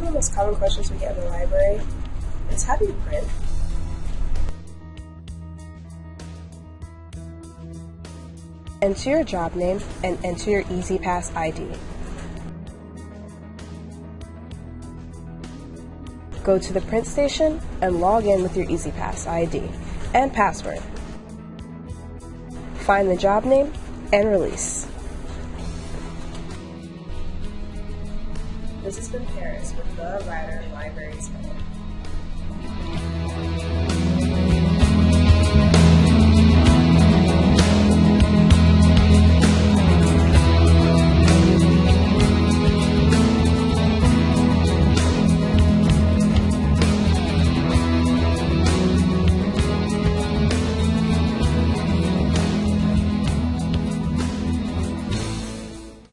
the most common questions we get in the library is how do you print? Enter your job name and enter your EasyPass ID. Go to the print station and log in with your EasyPass ID and password. Find the job name and release. This has been Paris with the Rider Libraries Minute.